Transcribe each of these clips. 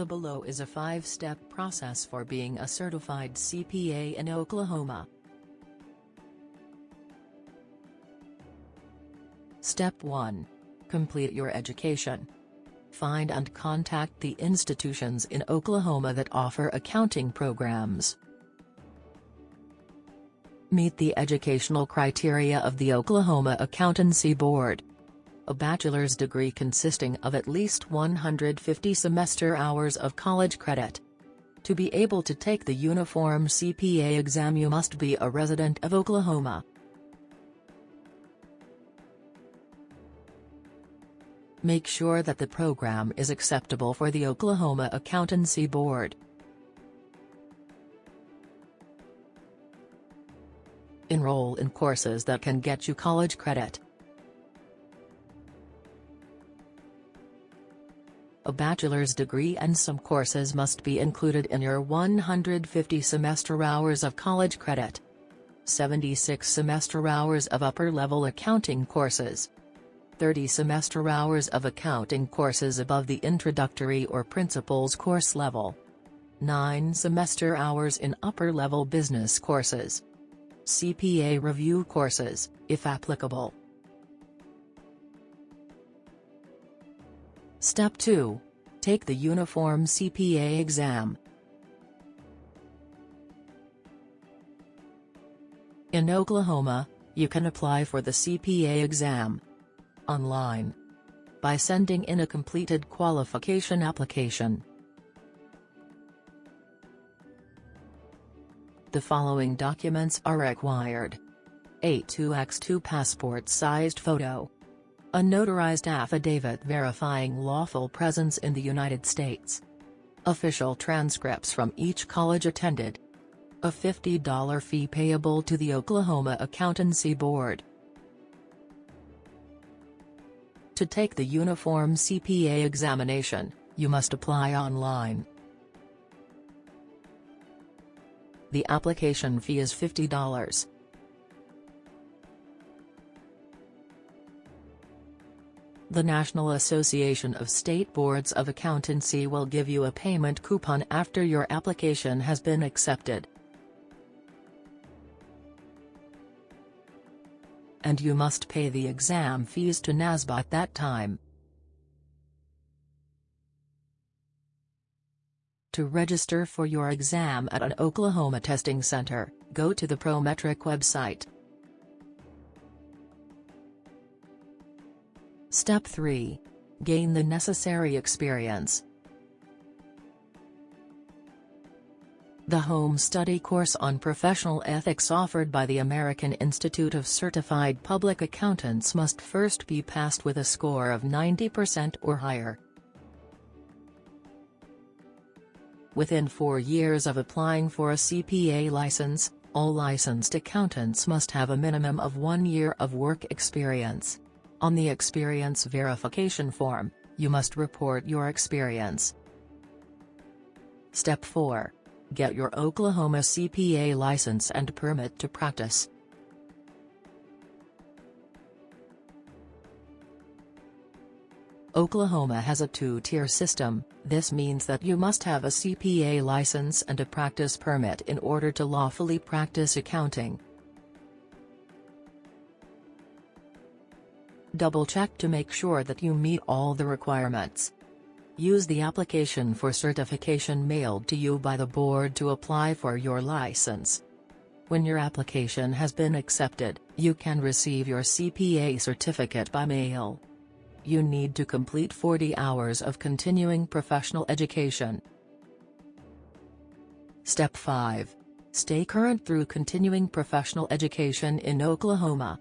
The below is a five-step process for being a certified CPA in Oklahoma. Step 1. Complete your education. Find and contact the institutions in Oklahoma that offer accounting programs. Meet the educational criteria of the Oklahoma Accountancy Board. A bachelor's degree consisting of at least 150 semester hours of college credit. To be able to take the uniform CPA exam you must be a resident of Oklahoma. Make sure that the program is acceptable for the Oklahoma Accountancy Board. Enroll in courses that can get you college credit. A bachelor's degree and some courses must be included in your 150 semester hours of college credit. 76 semester hours of upper-level accounting courses. 30 semester hours of accounting courses above the introductory or principles course level. 9 semester hours in upper-level business courses. CPA review courses, if applicable. Step 2. Take the Uniform CPA exam. In Oklahoma, you can apply for the CPA exam online by sending in a completed qualification application. The following documents are required. A 2x2 passport-sized photo. A notarized affidavit verifying lawful presence in the United States. Official transcripts from each college attended. A $50 fee payable to the Oklahoma Accountancy Board. To take the Uniform CPA examination, you must apply online. The application fee is $50. The National Association of State Boards of Accountancy will give you a payment coupon after your application has been accepted. and you must pay the exam fees to NASBA at that time. To register for your exam at an Oklahoma testing center, go to the Prometric website. Step 3. Gain the necessary experience. The home study course on professional ethics offered by the American Institute of Certified Public Accountants must first be passed with a score of 90% or higher. Within four years of applying for a CPA license, all licensed accountants must have a minimum of one year of work experience. On the experience verification form, you must report your experience. Step 4 Get your Oklahoma CPA license and permit to practice. Oklahoma has a two-tier system, this means that you must have a CPA license and a practice permit in order to lawfully practice accounting. Double-check to make sure that you meet all the requirements. Use the application for certification mailed to you by the board to apply for your license. When your application has been accepted, you can receive your CPA certificate by mail. You need to complete 40 hours of continuing professional education. Step 5. Stay current through continuing professional education in Oklahoma.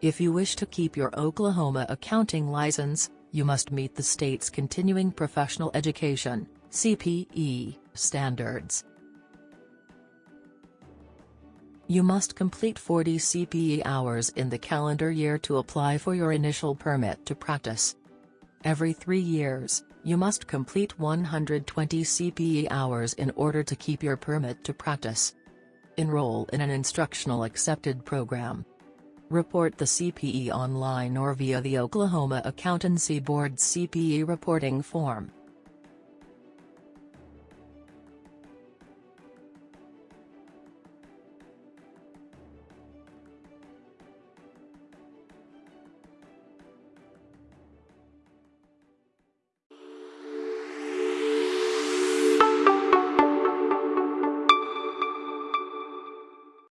If you wish to keep your Oklahoma accounting license, you must meet the state's Continuing Professional Education CPE, standards. You must complete 40 CPE hours in the calendar year to apply for your initial permit to practice. Every three years, you must complete 120 CPE hours in order to keep your permit to practice. Enroll in an instructional accepted program. Report the CPE online or via the Oklahoma Accountancy Board CPE reporting form.